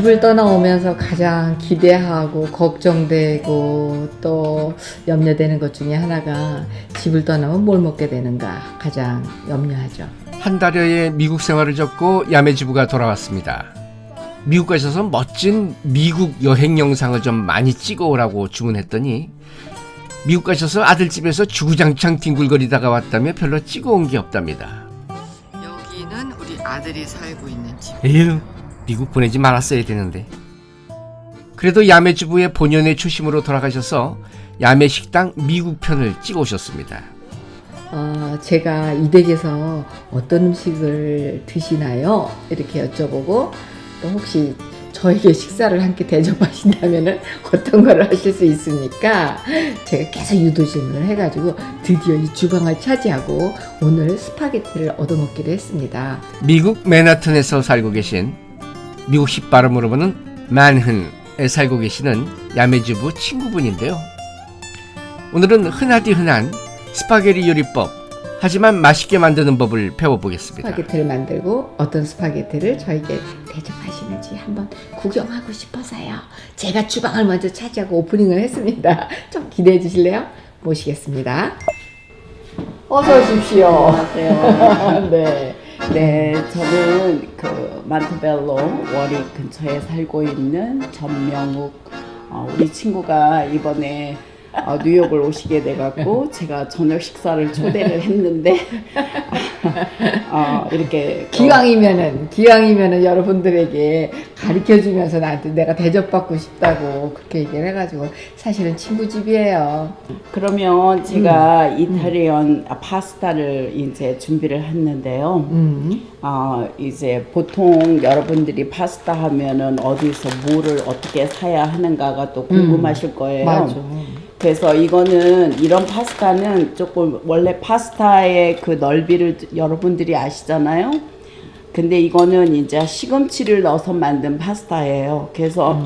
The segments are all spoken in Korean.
집을 떠나오면서 가장 기대하고 걱정되고 또 염려되는 것 중에 하나가 집을 떠나면 뭘 먹게 되는가 가장 염려하죠. 한 달여의 미국 생활을 접고 야매주부가 돌아왔습니다. 미국 가셔서 멋진 미국 여행 영상을 좀 많이 찍어오라고 주문했더니 미국 가셔서 아들 집에서 주구장창 뒹굴거리다가 왔다며 별로 찍어온 게 없답니다. 여기는 우리 아들이 살고 있는 집. 에휴, 미국 보내지 말았어야 되는데. 그래도 야매주부의 본연의 초심으로 돌아가셔서 야매식당 미국 편을 찍어오셨습니다. 어, 제가 이 댁에서 어떤 음식을 드시나요? 이렇게 여쭤보고 또 혹시 저에게 식사를 함께 대접하신다면 어떤 걸 하실 수 있습니까? 제가 계속 유도 질문을 해가지고 드디어 이 주방을 차지하고 오늘 스파게티를 얻어먹기로 했습니다. 미국 맨하튼에서 살고 계신 미국식 발음으로 보는 만흔에 살고 계시는 야매주부 친구분인데요. 오늘은 흔하디 흔한 스파게티 요리법 하지만 맛있게 만드는 법을 배워보겠습니다. 스파게티를 만들고 어떤 스파게티를 저에게 대접하시는지 한번 구경하고 싶어서요. 제가 주방을 먼저 차지하고 오프닝을 했습니다. 좀 기대해 주실래요? 모시겠습니다. 어서 오십시오. 안녕하세요. 네. 네, 저는 그 만테벨로 워리 근처에 살고 있는 전명욱. 어, 우리 친구가 이번에 어, 뉴욕을 오시게 돼갖고 제가 저녁 식사를 초대를 했는데 어, 이렇게 또 기왕이면은 기왕이면은 여러분들에게 가르쳐 주면서 나한테 내가 대접받고 싶다고 그렇게 얘기를 해가지고 사실은 친구 집이에요. 그러면 제가 이탈리안 파스타를 이제 준비를 했는데요. 음. 어, 이제 보통 여러분들이 파스타 하면은 어디서 뭐를 어떻게 사야 하는가가 또 궁금하실 거예요. 맞아. 그래서 이거는 이런 파스타는 조금 원래 파스타의 그 넓이를 여러분들이 아시잖아요. 근데 이거는 이제 시금치를 넣어서 만든 파스타예요. 그래서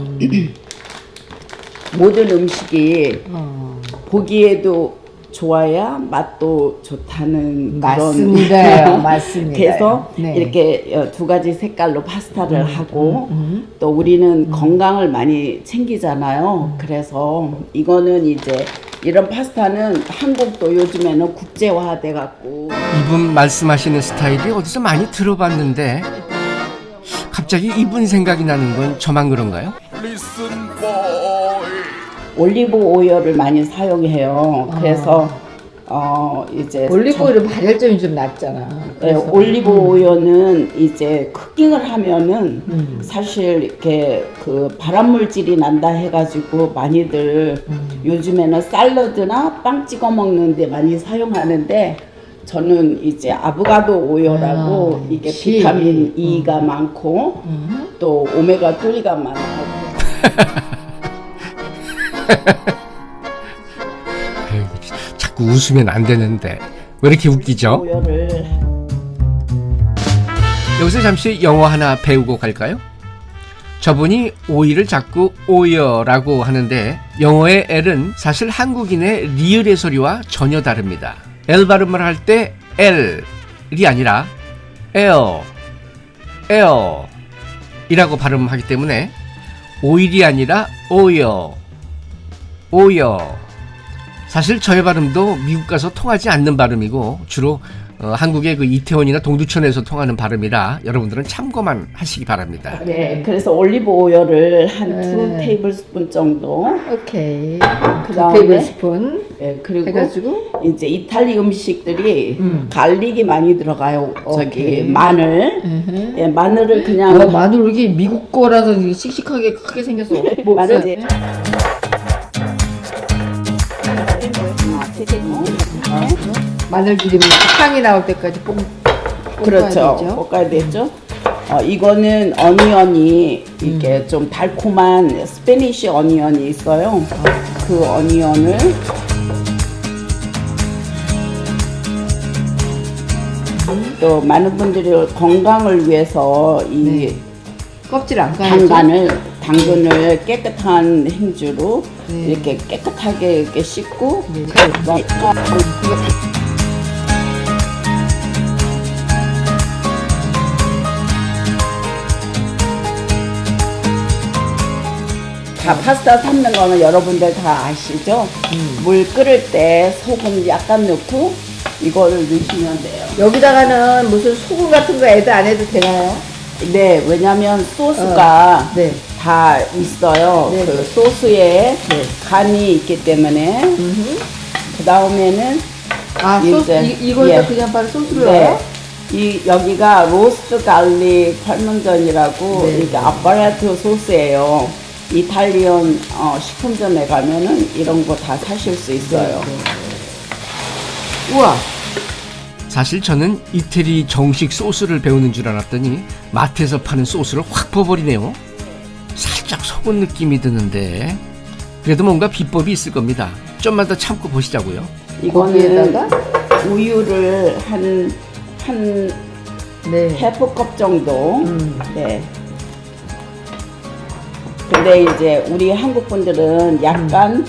모든 음식이 어. 보기에도 좋아야 맛도 좋다는 맞습니다요. 그런 맞습니다. 그래서 네. 이렇게 어, 두 가지 색깔로 파스타를 하고 음. 또 우리는 건강을 많이 챙기잖아요. 그래서 이거는 이제 이런 파스타는 한국도 요즘에는 국제화돼 갖고 이분 말씀하시는 스타일이 어디서 많이 들어봤는데 갑자기 이분 생각이 나는 건 저만 그런가요? 올리브 오일을 많이 사용해요. 그래서 어 이제 올리브 오일은 발열점이 좀 낮잖아. 네, 올리브 오일은 이제 쿠킹을 하면은 음. 사실 이렇게 그 발암 물질이 난다 해가지고 많이들 음. 요즘에는 샐러드나 빵 찍어 먹는데 많이 사용하는데 저는 이제 아보가도 오일하고 아, 이게 씨. 비타민 E가 많고 음. 또 오메가 3가 많 아요. 아유, 자꾸 웃으면 안 되는데 왜 이렇게 웃기죠? 여기서 잠시 영어 하나 배우고 갈까요? 저분이 오이를 자꾸 오이어라고 하는데 영어의 L은 사실 한국인의 리을의 소리와 전혀 다릅니다. L 발음을 할 때 L이 아니라 L, L 이라고 발음하기 때문에 오일이 아니라 오이어, 오이어. 사실 저의 발음도 미국 가서 통하지 않는 발음이고 주로 어, 한국의 그 이태원이나 동두천에서 통하는 발음이라 여러분들은 참고만 하시기 바랍니다. 네, 그래서 올리브 오일을 한두 네. 테이블 스푼 정도 오케이. 두 그다음에 테이블 스푼 예, 그리고 해가지고 이제 이탈리 음식들이 음. garlic이 많이 들어가요. 저기 오케이. 마늘. 예, 마늘을 그냥 어, 마늘 왜 이렇게 미국 거라서 이게 씩씩하게 크게 생겼어. 뭐, 마늘 써- 이제 마늘 기름이 향이 나올 때까지 볶, 볶아야 그렇죠. 되죠. 볶아야 되죠. 어, 이거는 onion이 이게 음. 좀 달콤한 Spanish onion이 있어요. 그 어니언을 또 많은 분들이 건강을 위해서 이 네. 껍질 안 까야죠. 당간을 당근을 깨끗한 행주로 네. 이렇게 깨끗하게 이렇게 씻고 네. 그래서 자, 파스타 삶는 거는 여러분들 다 아시죠? 음. 물 끓을 때 소금 약간 넣고 이거를 넣으시면 돼요. 여기다가는 무슨 소금 같은 거 add 안 해도 되나요? 네, 왜냐면 소스가 네. 다 있어요. 네, 그 네. 소스에 네. 간이 있기 때문에 음흠. 그 다음에는 아, 소스, 이, 이걸 예. 다 그냥 바로 소스로 네. 넣어요? 이 여기가 roast garlic Parmesan이라고 네. 이게 Alfredo 소스예요. 이탈리안 어, 식품점에 가면은 이런 거 다 사실 수 있어요. 네. 우와. 사실 저는 이태리 정식 소스를 배우는 줄 알았더니 마트에서 파는 소스를 확 퍼버리네요. 속은 느낌이 드는데 그래도 뭔가 비법이 있을 겁니다. 좀만 더 참고 보시자고요. 이거는 우유를 한, 한 네. 헤프컵 정도. 음. 네. 근데 이제 우리 한국 분들은 약간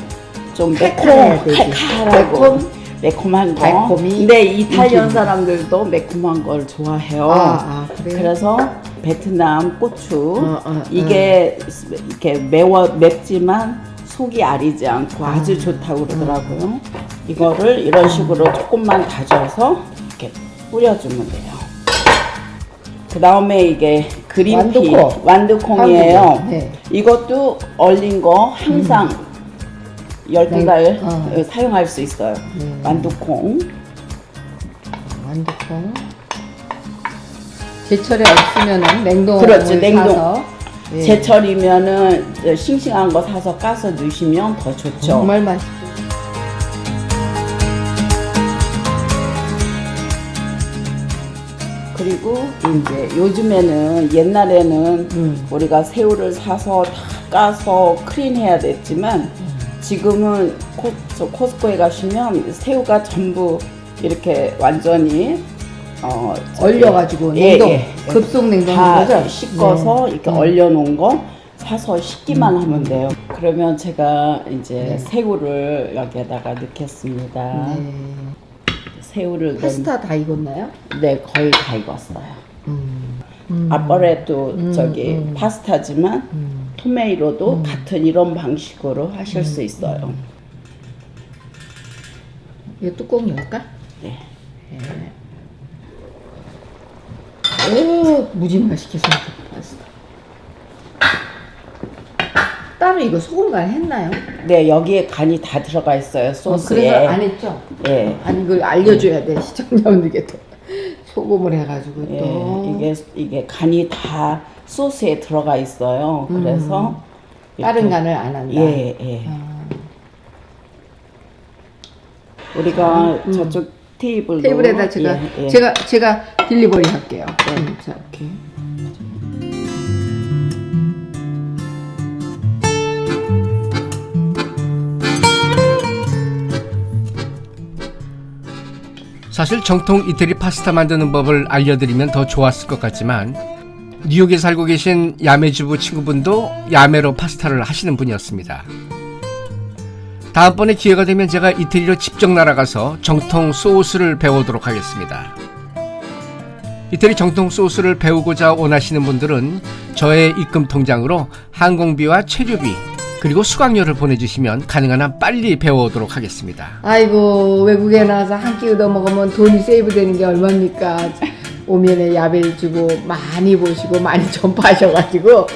좀 매콤. 칼칼하고 매콤? 매콤한 거. 달콤이? 근데 이탈리안 음. 사람들도 매콤한 걸 좋아해요. 아, 아? 그래서 베트남 고추 어, 어, 이게 이렇게 매워 맵지만 속이 아리지 않고 아. 아주 좋다고 그러더라고요. 이거를 이런 식으로 조금만 다져서 이렇게 뿌려주면 돼요. 그 다음에 이게 그린피 완두콩. 완두콩이에요. 네. 이것도 얼린 거 항상 열 12달 네, 어. 사용할 수 있어요. 네. 완두콩. 완두콩. 제철에 없으면은 냉동을 그렇지, 냉동. 사서 예. 제철이면은 싱싱한 거 사서 까서 넣으시면 더 좋죠. 정말 맛있죠. 그리고 이제 요즘에는 옛날에는 음. 우리가 새우를 사서 다 까서 크린해야 됐지만 지금은 코, 저 코스코에 가시면 새우가 전부 이렇게 완전히 어, 얼려가지고 예, 냉동, 예. 급속 냉동인 다 거죠? 씻어서 네. 이렇게 음. 얼려놓은 거 사서 씻기만 하면 돼요. 그러면 제가 이제 네. 새우를 여기에다가 넣겠습니다. 네. 새우를 넣 파스타 다 익었나요? 네 거의 다 익었어요. 음. 음. 아빠레도 음, 저기 음. 파스타지만 음. 토메이로도 같은 이런 방식으로 하실 수 있어요. 이거 뚜껑 열까? 네. 오, 무지 맛있게 생긴 파스타. 따로 이거 소금 간 했나요? 네 여기에 간이 다 들어가 있어요 어, 소스에. 그래서 안 했죠? 예. 아니 이걸 알려줘야 돼 시청자분들께 또 소금을 해가지고 예, 또 이게 이게 간이 다 소스에 들어가 있어요. 그래서 다른 이렇게- 간을 안 한다. 예, 예. 아, 우리가 저쪽 테이블로 테이블에다 제가 예, 예. 제가 제가 딜리버리 할게요. 음, 자 이렇게. 사실 정통 이태리 파스타 만드는 법을 알려드리면 더 좋았을 것 같지만 뉴욕에 살고 계신 야매주부 친구분도 야매로 파스타를 하시는 분이었습니다. 다음번에 기회가 되면 제가 이태리로 직접 날아가서 정통 소스를 배우도록 하겠습니다. 이태리 정통 소스를 배우고자 원하시는 분들은 저의 입금 통장으로 항공비와 체류비 그리고 수강료를 보내주시면 가능한 한 빨리 배워오도록 하겠습니다. 아이고 외국에 나와서 한 끼 얻어 먹으면 돈이 세이브되는 게 얼마입니까? 오면에 야배를 주고 많이 보시고 많이 전파하셔가지고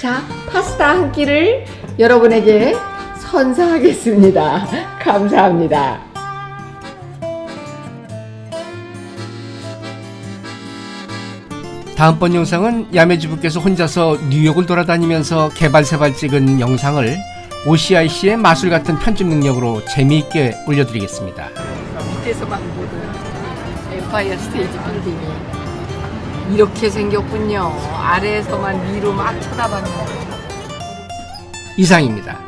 자 파스타 한 끼를 여러분에게 선사하겠습니다. 감사합니다. 다음번 영상은 야매주부께서 혼자서 뉴욕을 돌아다니면서 개발세발 찍은 영상을 OCIC의 마술 같은 편집 능력으로 재미있게 올려드리겠습니다. 밑에서만 보던 엠파이어 스테이지 빌딩이 이렇게 생겼군요. 아래에서만 위로 막 쳐다봤는데. 이상입니다.